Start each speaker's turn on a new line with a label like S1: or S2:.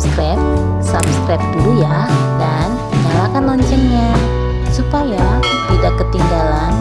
S1: subscribe, subscribe dulu ya, dan nyalakan loncengnya supaya tidak ketinggalan